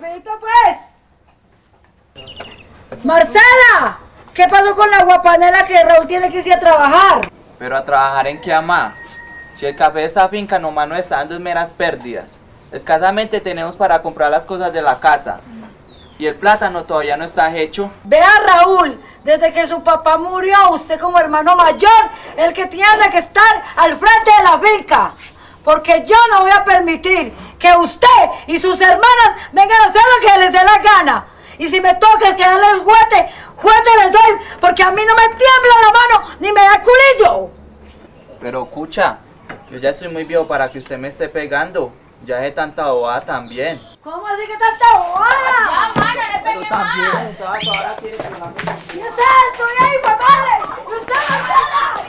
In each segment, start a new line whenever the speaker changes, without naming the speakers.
Rapidito pues. Marcela, ¿qué pasó con la guapanela que Raúl tiene que irse a trabajar?
Pero a trabajar en qué amá. Si el café de esta finca nomás nos está dando meras pérdidas. Escasamente tenemos para comprar las cosas de la casa. Y el plátano todavía no está hecho.
Vea Raúl, desde que su papá murió, usted como hermano mayor, el que tiene que estar al frente de la finca. Porque yo no voy a permitir que usted y sus hermanas vengan a hacer lo que les dé la gana. Y si me toca que darle el juguete, juguete les doy, porque a mí no me tiembla la mano ni me da culillo.
Pero escucha, yo ya estoy muy viejo para que usted me esté pegando. Ya de tanta bobada también.
¿Cómo así que tanta bobada?
Ya, mano, le
Pero
pegué
también,
más.
ahora quiere
¿Y usted? Estoy ahí, pues vale. ¿Y usted, Marcela?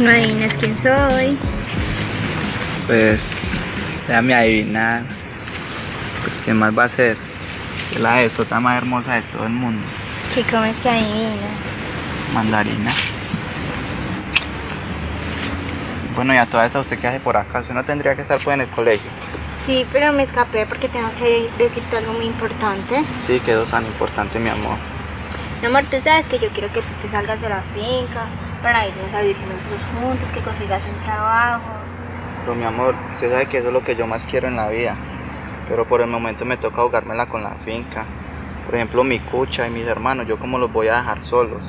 No adivinas quién soy.
Pues, déjame adivinar. Pues, ¿qué más va a ser? Que la de sota más hermosa de todo el mundo.
¿Qué comes que adivinas?
Mandarina. Bueno, y a toda esta, ¿usted qué hace por acá? Usted no tendría que estar pues en el colegio.
Sí, pero me escapé porque tengo que decirte algo muy importante.
Sí, quedó tan importante, mi amor.
Mi amor, tú sabes que yo quiero que tú te salgas de la finca para irnos a vivir nosotros juntos, que consigas un trabajo.
Pero mi amor, usted sabe que eso es lo que yo más quiero en la vida. Pero por el momento me toca ahogármela con la finca. Por ejemplo, mi cucha y mis hermanos, yo como los voy a dejar solos.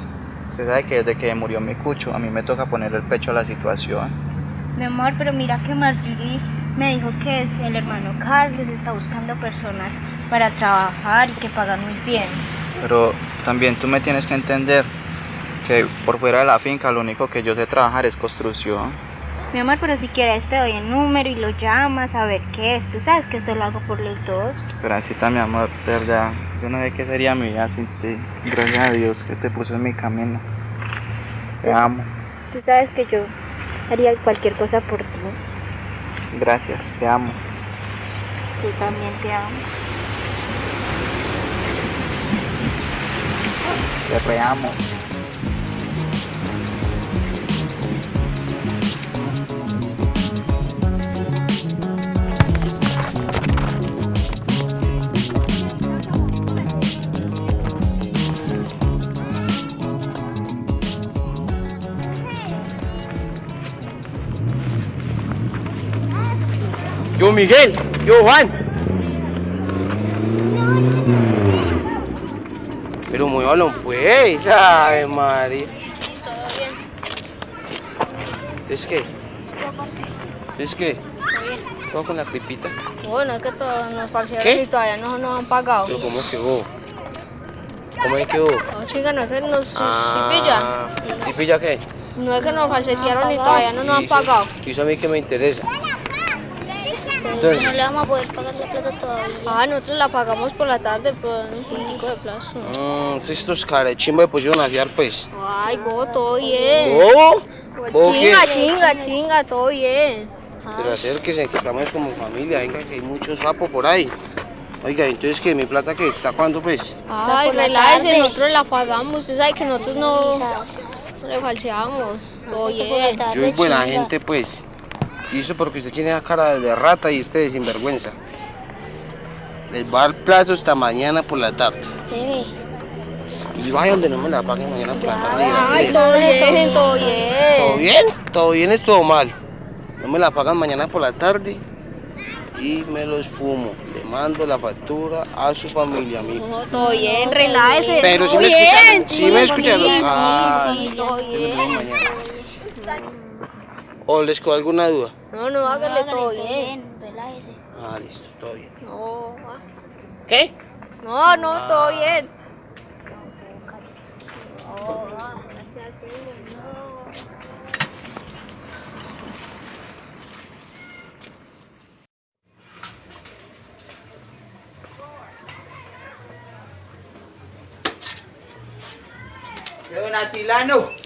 Usted sabe que desde que murió mi cucho, a mí me toca poner el pecho a la situación.
Mi amor, pero mira que Marjorie me dijo que es el hermano Carlos está buscando personas para trabajar y que pagan muy bien.
Pero también tú me tienes que entender que por fuera de la finca lo único que yo sé trabajar es construcción.
Mi amor, pero si quieres te doy el número y lo llamas a ver qué es. Tú sabes que esto lo hago por los dos.
Gracias, mi amor, de verdad. Yo no sé qué sería mi vida sin ti. Gracias a Dios que te puso en mi camino. Te amo.
Tú sabes que yo haría cualquier cosa por ti.
Gracias, te amo.
Yo también te amo.
Te reamo.
Yo Miguel, yo Juan. Pero muévalo pues, ay María. ¿Es que? ¿Es que? ¿Cómo con la cripita?
Bueno, es que todos nos falsearon y todavía no nos han pagado.
¿cómo que hubo? ¿Cómo es que hubo?
No, chinga, no es que nos sí,
Ah,
sí pilla.
¿Sí pilla qué?
No es que nos falsetearon y todavía no nos han pagado.
y eso a mí que me interesa. Entonces,
No le vamos a poder pagar la plata todavía.
Ah, nosotros la pagamos por la tarde por un puntico de plazo.
mm, si estos carechimbo pusieron a fiar pues.
Ay, vos, todo bien.
¿Oh?
Pues
¿Vos qué?
chinga, chinga, chinga, todo bien.
Pero acérquese, que estamos como familia, venga que hay mucho sapo por ahí. Oiga, entonces que mi plata que está cuándo pues?
Ay, relájese, nosotros la pagamos. Usted sabe que nosotros no le falseamos. Todo bien.
Yo soy buena gente pues. Y eso porque usted tiene la cara de rata y este de sinvergüenza. Les va a dar plazo hasta mañana por la tarde. Y vaya donde no me la paguen mañana por la tarde.
Ay, todo bien, todo bien.
¿Todo bien? ¿Todo bien es todo mal? No me la pagan mañana por la tarde y me los fumo. Le mando la factura a su familia, amigo.
No, todo bien, relájese.
Pero si me escucharon, sí me escucharon.
Sí,
Ah,
sí, sí, todo bien.
¿O les quedó alguna duda?
No, no, hágale todo bien.
Relájese.
Ah, listo, todo bien.
No, ah.
¿Qué?
no, no, todo bien.
Don Atilano.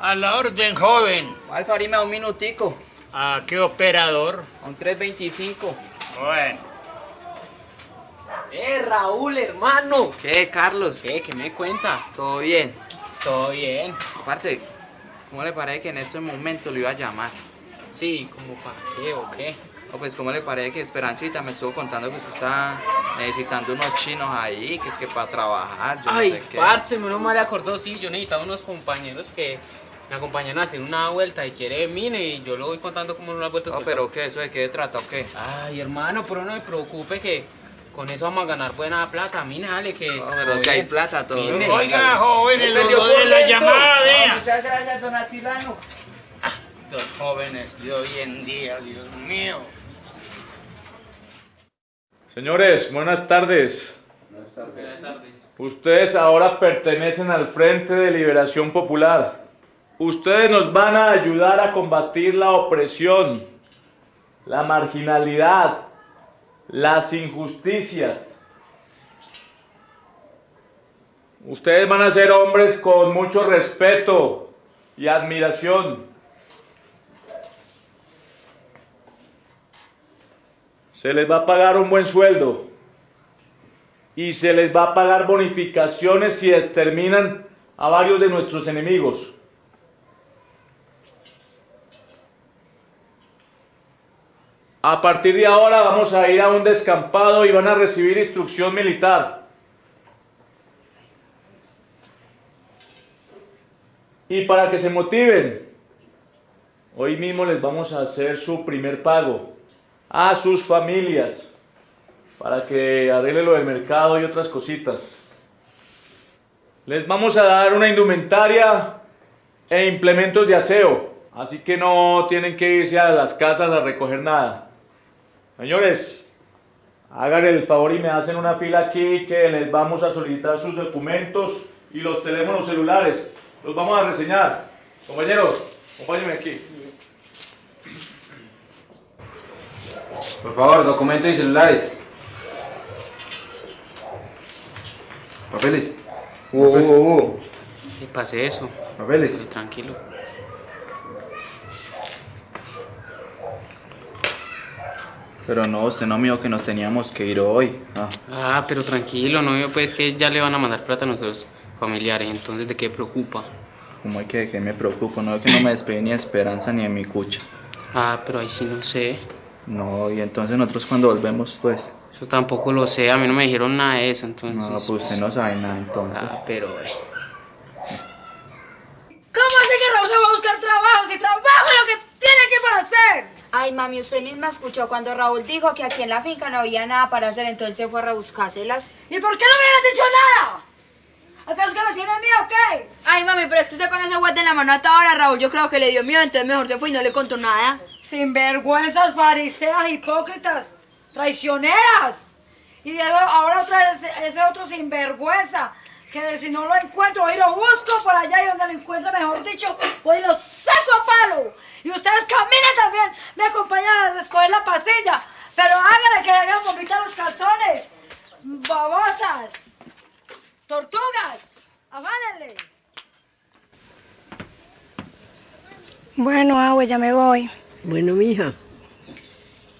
A la orden, joven.
Alfarime un minutico.
¿A qué operador?
A un 325.
Bueno.
Eh, Raúl, hermano.
¿Qué, Carlos?
¿Qué? ¿Qué me cuenta?
¿Todo bien?
Todo bien.
Parce, ¿cómo le parece que en este momento lo iba a llamar?
Sí, ¿cómo para qué o qué?
O pues, ¿cómo le parece que Esperancita me estuvo contando que usted está necesitando unos chinos ahí, que es que para trabajar, yo
Ay,
no sé qué?
parce, menos mal acordó, sí, yo necesitaba unos compañeros que me acompañan a hacer una vuelta y quiere mine y yo lo voy contando como una vuelta.
No, pero ¿qué? ¿Eso de qué trata o qué?
Ay, hermano, pero no me preocupe que con eso vamos a ganar buena plata, mine, dale que...
No, pero si hay plata todo. Bien.
Oiga, jóvenes,
Me
lo de la llamada,
No,
vea.
muchas gracias, don Atilano.
Los jóvenes de hoy en día, Dios mío.
Señores, buenas tardes.
Buenas tardes.
Ustedes ahora pertenecen al Frente de Liberación Popular. Ustedes nos van a ayudar a combatir la opresión, la marginalidad, las injusticias. Ustedes van a ser hombres con mucho respeto y admiración. Se les va a pagar un buen sueldo y se les va a pagar bonificaciones si exterminan a varios de nuestros enemigos. A partir de ahora vamos a ir a un descampado y van a recibir instrucción militar. Y para que se motiven, hoy mismo les vamos a hacer su primer pago a sus familias para que arregle lo del mercado y otras cositas. Les vamos a dar una indumentaria e implementos de aseo, así que no tienen que irse a las casas a recoger nada. Señores, hagan el favor y me hacen una fila aquí que les vamos a solicitar sus documentos y los teléfonos celulares. Los vamos a reseñar. Compañeros, acompáñenme aquí.
Por favor, documentos y celulares. Papeles.
Uh, uh, uh.
¿Qué pase eso?
Papeles.
Tranquilo.
Pero no, usted no me dijo que nos teníamos que ir hoy. Ah,
Ah, pero tranquilo, no veo pues que ya le van a mandar plata a nuestros familiares, entonces ¿de qué preocupa?
¿cómo hay que, que me preocupo? No, que no me despedí ni de Esperanza ni de mi cucha.
Ah, pero ahí sí no sé.
No, y entonces nosotros cuando volvemos, pues.
Eso tampoco lo sé, a mí no me dijeron nada de eso, entonces...
No, pues usted no sabe nada entonces.
Ah, pero... eh,
¿Cómo hace que Raúl se va a buscar trabajo si trabajo es lo que tiene aquí para hacer?
Ay, mami, usted misma escuchó cuando Raúl dijo que aquí en la finca no había nada para hacer, entonces fue a rebuscárselas.
¿Y por qué no me habías dicho nada? ¿Acaso es que me tiene miedo o qué?
Ay, mami, pero es que usted con ese guante en la mano hasta ahora, Raúl, yo creo que le dio miedo, entonces mejor se fue y no le contó nada.
Sinvergüenzas, fariseas, hipócritas, traicioneras. Y ahora otra vez ese otro sinvergüenza, que si no lo encuentro, hoy lo busco por allá y donde lo encuentre, mejor dicho, hoy lo saco a palo. Y ustedes caminen también, me acompañan a escoger la pasilla, pero háganle que hagan vomitar los calzones. Babosas, tortugas, afánenle.
Bueno, Agua, ya me voy.
Bueno, mija,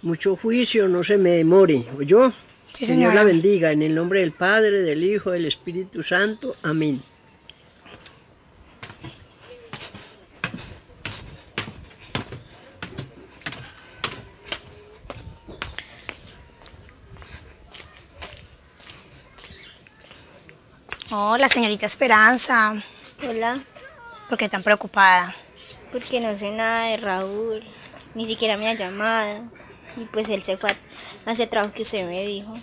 mucho juicio, no se me demore. ¿Oyó?
Sí,
Señor la bendiga, en el nombre del Padre, del Hijo, del Espíritu Santo. Amén.
Hola, señorita Esperanza.
Hola,
¿Por qué tan preocupada?
porque no sé nada de Raúl, ni siquiera me ha llamado. Y pues él se fue a ese trabajo que usted me dijo.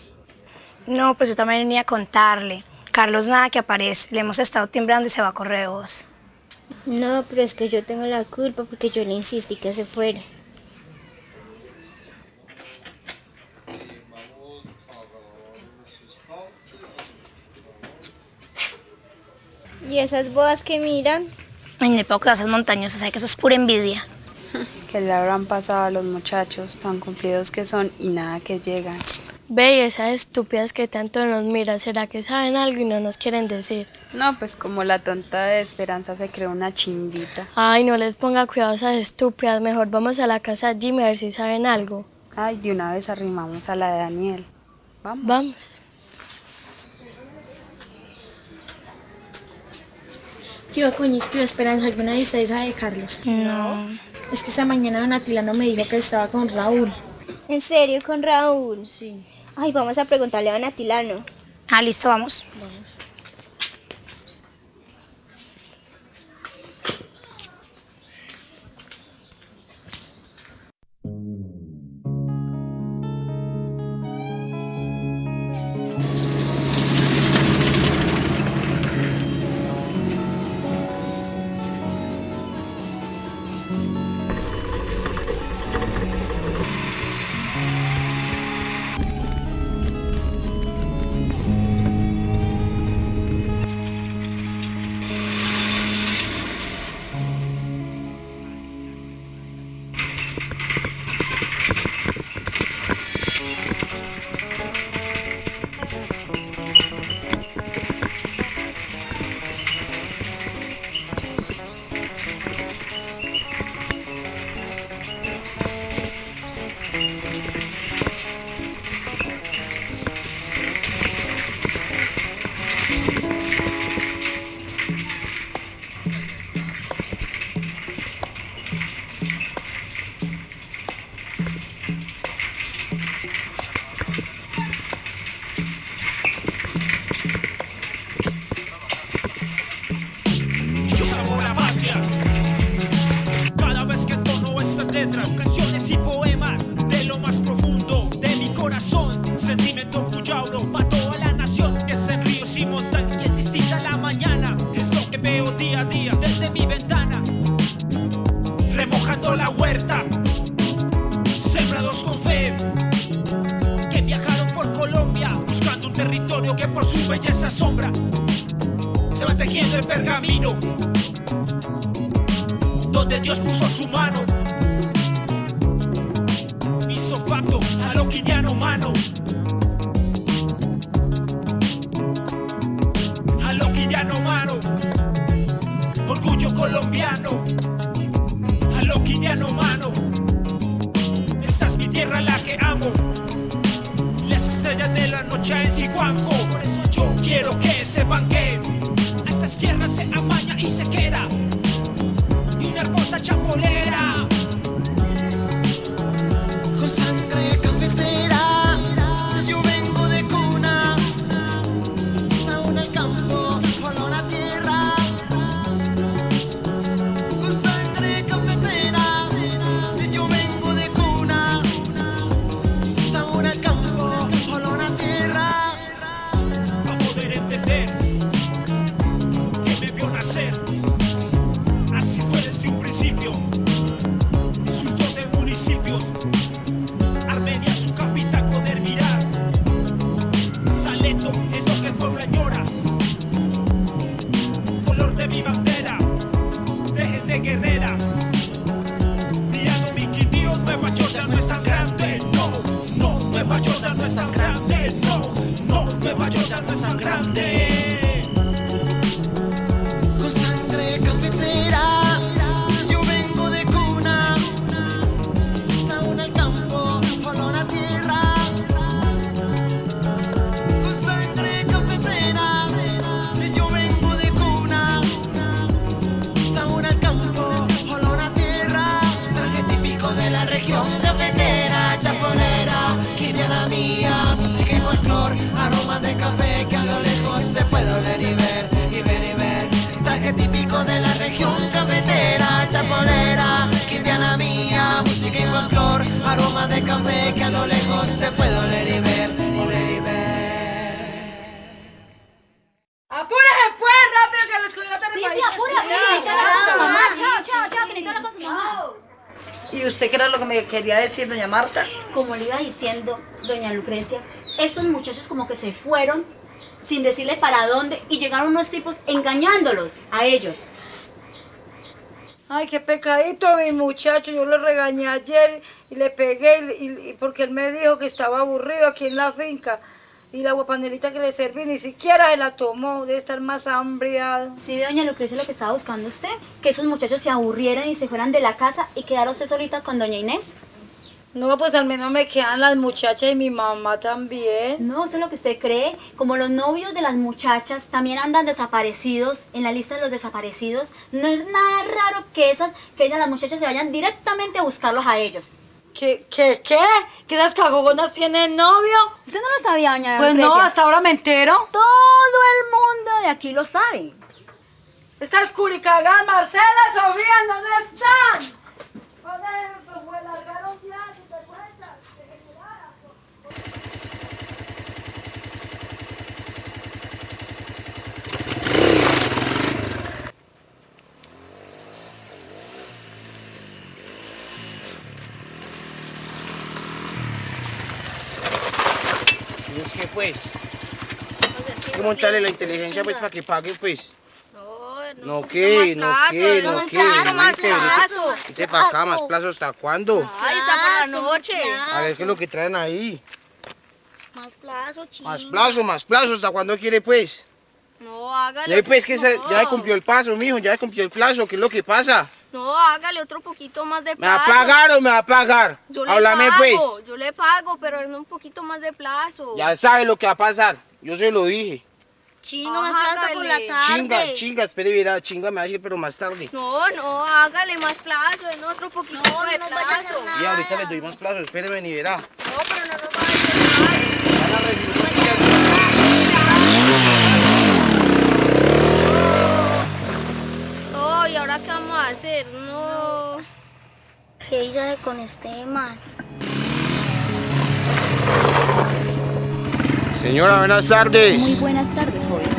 No, pues yo también venía a contarle. Carlos nada que aparece. Le hemos estado timbrando y se va a correos.
No, pero es que yo tengo la culpa porque yo le insistí que se fuera. ¿Y esas bodas que miran?
Ay, no puedo esas montañosas, sabe que eso es pura envidia.
Que le habrán pasado a los muchachos tan cumplidos que son y nada que llegan.
Ve, y esas estúpidas que tanto nos miran, ¿será que saben algo y no nos quieren decir?
No, pues como la tonta de Esperanza se creó una chimbita.
Ay, no les ponga cuidado a esas estúpidas, mejor vamos a la casa de Jimmy a ver si saben algo.
Ay, de una vez arrimamos a la de Daniel. Vamos.
Vamos.
Coño, es que Esperanza, ¿alguna de ustedes sabe de Carlos?
No.
Es que esta mañana Don Atilano me dijo que estaba con Raúl.
¿En serio con Raúl?
Sí.
Ay, vamos a preguntarle a Don Atilano.
Ah, listo, vamos.
Vamos.
Corazón. Sentimiento cuya para toda la nación. Es en ríos y montañas es distinta la mañana. Es lo que veo día a día desde mi ventana. Remojando la huerta, sembrados con fe. Que viajaron por Colombia buscando un territorio que por su belleza asombra se va tejiendo el pergamino donde Dios puso su mano noche en Siguanco por eso yo quiero que sepan que a estas tierras se amaña y se queda que
a lo lejos se puede oler y ver, oler y ver.
¡Apúrese pues, rápido que los coyotes
Sí, sí,
país
apúrate,
se
necesito
quedan.
hablar con mamá. Chao, chao, chao, que necesito hablar con su mamá.
¿Y usted qué era lo que me quería decir, doña Marta?
Como le iba diciendo doña Lucrecia, estos muchachos como que se fueron
sin decirle para dónde y llegaron unos tipos engañándolos a ellos.
Ay, qué pecadito mi muchacho. Yo lo regañé ayer y le pegué y, porque él me dijo que estaba aburrido aquí en la finca. Y la guapanelita que le serví ni siquiera se la tomó. Debe estar más hambriado.
Sí, doña Lucrecia, lo que estaba buscando usted, que esos muchachos se aburrieran y se fueran de la casa y quedara usted solita con doña Inés.
No, pues al menos me quedan las muchachas y mi mamá también.
No, eso es lo que usted cree. Como los novios de las muchachas también andan desaparecidos en la lista de los desaparecidos, no es nada raro que esas, que ellas, las muchachas, se vayan directamente a buscarlos a ellos.
¿Qué, qué, qué? ¿Que esas cagogonas tienen novio?
¿Usted no lo sabía, doña
Pues no, hasta ahora me entero.
Todo el mundo de aquí lo sabe.
Estas curicagas, Marcela, Sofía, ¿dónde están? ¿Dónde pues, largaron ya? ¿Te acuerdas?
¿Y es que pues? Hay que montarle la inteligencia pues para que pague pues. No, que, no, que, no, que,
más
vente,
plazo.
vente para acá, más plazo, ¿hasta cuándo?
Ay, está por la noche.
A ver qué es lo que traen ahí.
Más plazo, chico.
Más plazo, más plazo, ¿hasta cuándo quiere pues?
No, hágale.
Ya pues que se-
no.
ya cumplió el paso, mijo, ya cumplió el plazo, ¿qué es lo que pasa?
No, hágale otro poquito más de
¿Me va a
plazo.
pagar o me va a pagar?
Yo le
Háblame
pago,
pues.
yo le pago, pero en un poquito más de plazo.
Ya sabe lo que va a pasar, yo se lo dije.
Chinga, más plazo por la tarde.
Chinga, chinga, espere, verá, chinga me va a decir, pero más tarde.
No, no, hágale más plazo, en otro poquito de plazo.
Y ahorita le doy más plazo, espéreme ni verá.
No, pero no nos va a No, hacer? No.
¿Qué hice con este man?
Señora, buenas tardes.
Muy buenas tardes, joven.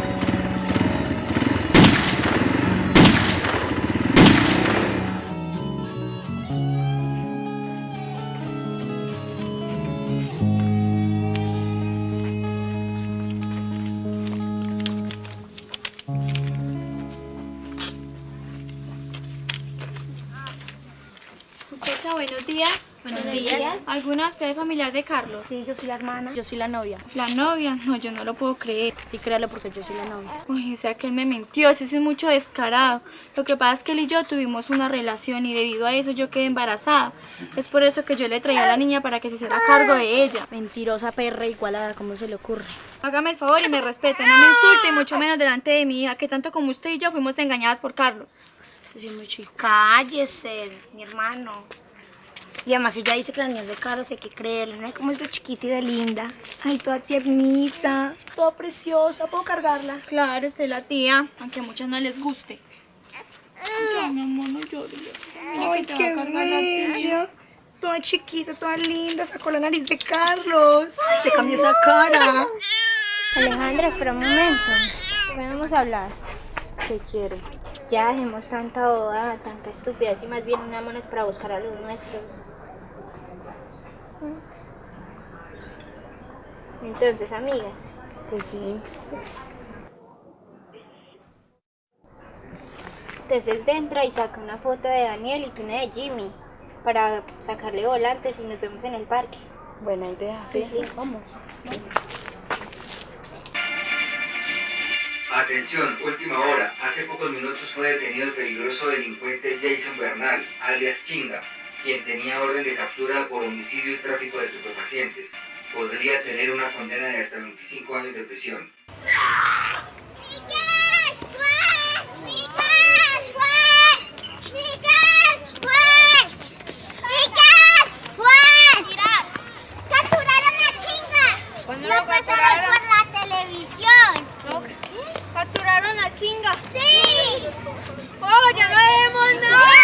¿Alguna de ustedes es familiar de Carlos?
Sí, yo soy la hermana.
Yo soy la novia. ¿La novia? No, yo no lo puedo creer. Sí, créalo porque yo soy la novia. Uy, o sea que él me mintió, ese sí es mucho descarado. Lo que pasa es que él y yo tuvimos una relación y debido a eso yo quedé embarazada. Es por eso que yo le traía a la niña para que se hiciera cargo de ella.
Mentirosa perra igualada, ¿cómo se le ocurre?
Hágame el favor y me respete, no me insulte y mucho menos delante de mi hija, que tanto como usted y yo fuimos engañadas por Carlos.
Sí es muy chico. Cállese, mi hermano. Y además ella dice que la niña es de Carlos, hay que creerle. ¿no? Como es de chiquita y de linda. Ay, toda tiernita, toda preciosa. ¿Puedo cargarla?
Claro, usted la tía, aunque a muchas no les guste. Ay, mi amor, no llores.
Ay, qué bella. Toda chiquita, toda linda. Sacó la nariz de Carlos. Ay, se cambió esa cara.
Alejandra, espera un momento. Podemos hablar. ¿Qué quiere? Ya dejemos tanta boda, tanta estupidez y más bien unámonos para buscar a los nuestros. Entonces, amigas. Pues sí. Entonces entra y saca una foto de Daniel y una de Jimmy para sacarle volantes y nos vemos en el parque.
Buena idea.
Sí, sí.
Vamos.
Atención, última hora. Hace pocos minutos fue detenido el peligroso delincuente Jason Bernal, alias Chinga, quien tenía orden de captura por homicidio y tráfico de estupefacientes. Podría tener una condena de hasta 25 años de prisión.
¡Capturaron a Chinga!
¿Cuándo
lo
capturaron? ¿Capturaron a Chinga?
¡Sí!
¡Oh, ya no vemos nada!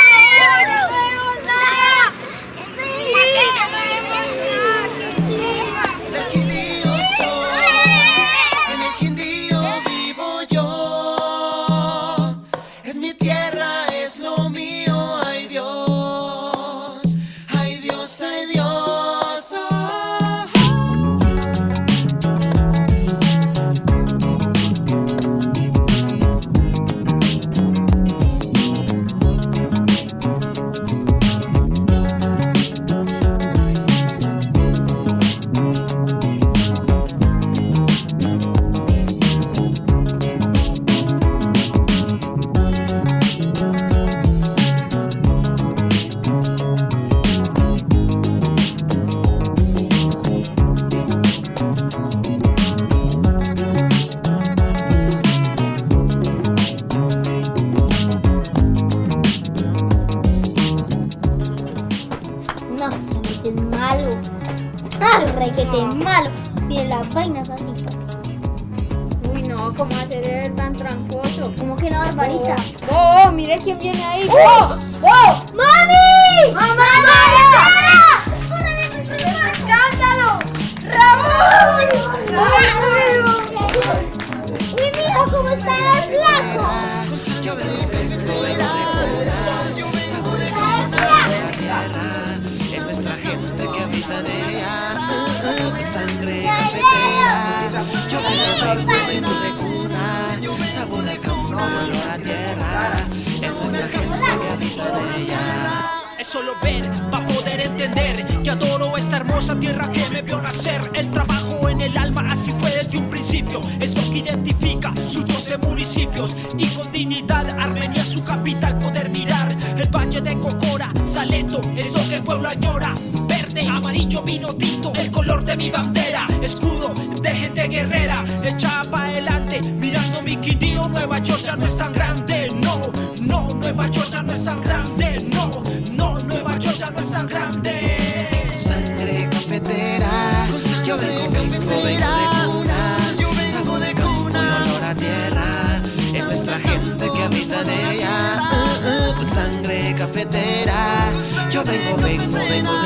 Ver para poder entender que adoro esta hermosa tierra que me vio nacer. El trabajo en el alma, así fue desde un principio. Es lo que identifica sus 12 municipios. Y con dignidad, Armenia, su capital, poder mirar el valle de Cocora, Salento, es lo que el pueblo añora. Verde, amarillo, vino tinto, el color de mi bandera. Escudo de gente guerrera, echada para adelante, mirando mi Quindío. Nueva York ya no es tan grande, no, no, Nueva York ya no es tan grande, no,
vengo, vengo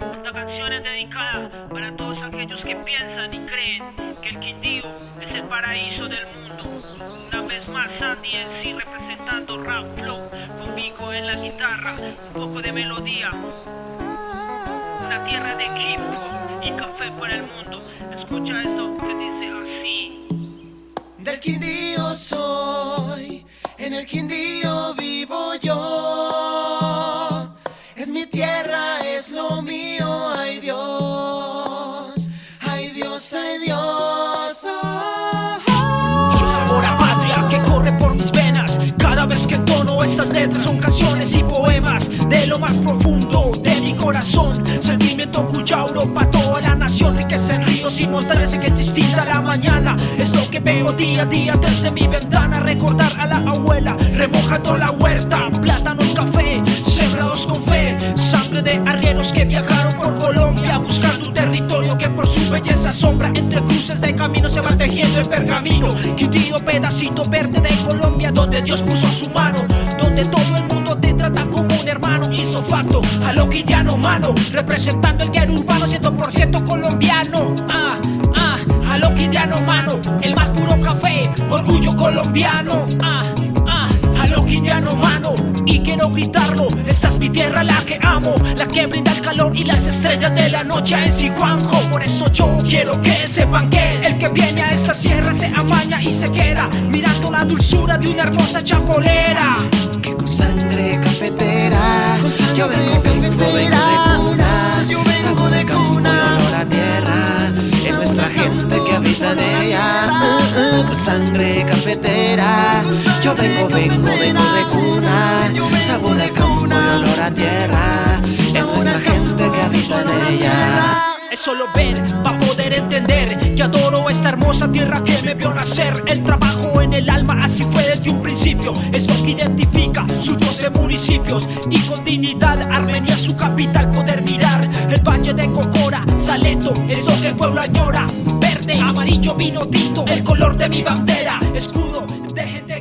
Esta canción es dedicada para todos aquellos que piensan y creen que el Quindío es el paraíso del mundo. Una vez más, Sandy en sí representando Rap Flow, conmigo en la guitarra, un poco de melodía. Una tierra de hop y café para el mundo. Escucha esto que dice así.
Del Quindío soy, en el Quindío vivo yo. Mío, ay Dios, ay Dios, ay Dios. oh, oh.
A patria que corre por mis venas. Cada vez que entono estas letras son canciones y poemas de lo más profundo de mi corazón. Sentimiento cuya Europa, toda la nación, riqueza en ríos y montañas que es distinta la mañana. Es lo que veo día a día desde mi ventana. Recordar a la abuela remojando la huerta, plátano, café, con fe. Sangre de arrieros que viajaron por Colombia buscando un territorio que por su belleza sombra entre cruces de camino se va tejiendo el pergamino. Quindío, pedacito verde de Colombia, donde Dios puso su mano, donde todo el mundo te trata como un hermano. Hizo facto a lo quindiano mano, representando el guero urbano 100% colombiano. Ah, ah, a lo quindiano mano, el más puro café, orgullo colombiano. Ah, ah, a lo quindiano mano. Y quiero gritarlo, esta es mi tierra la que amo La que brinda el calor y las estrellas de la noche en Sijuanjo Por eso yo quiero que sepan que el que viene a estas tierras se amaña y se queda Mirando la dulzura de una hermosa chapolera.
Que con sangre cafetera, yo vengo, vengo, vengo de cuna, sabor de campo y olor a tierra, es nuestra gente que habita en ella, con sangre cafetera, yo vengo, vengo, vengo de cuna, sabor de campo y olor a tierra, es nuestra gente que habita en ella.
Solo ver para poder entender que adoro esta hermosa tierra que me vio nacer. El trabajo en el alma, así fue desde un principio. Es lo que identifica sus 12 municipios. Y con dignidad, Armenia, su capital, poder mirar el valle de Cocora, Salento, es lo que el pueblo añora. Verde, amarillo, vino tinto, el color de mi bandera. Escudo de gente